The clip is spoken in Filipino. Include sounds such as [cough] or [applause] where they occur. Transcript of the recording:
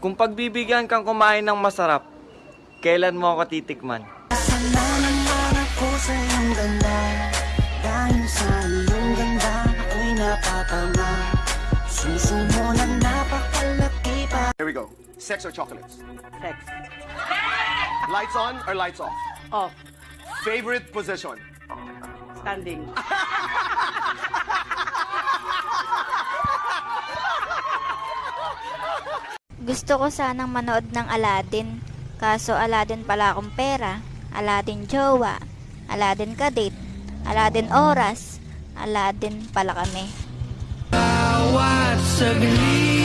Kung pagbibigyan kang kumain ng masarap, kailan mo ako titikman? Sa iyong ganda Dahil sa iyong ganda ako'y napatama Susumo na napakalaki pa Here we go. Sex or chocolates? Sex. Lights on or lights off? Off. Favorite position? Standing. [laughs] Gusto ko sanang manood ng Aladdin. Kaso Aladdin pala akong pera. Aladdin jowa. Aladdin kadate. Aladdin oras. Aladdin pala kami. Bawat saglit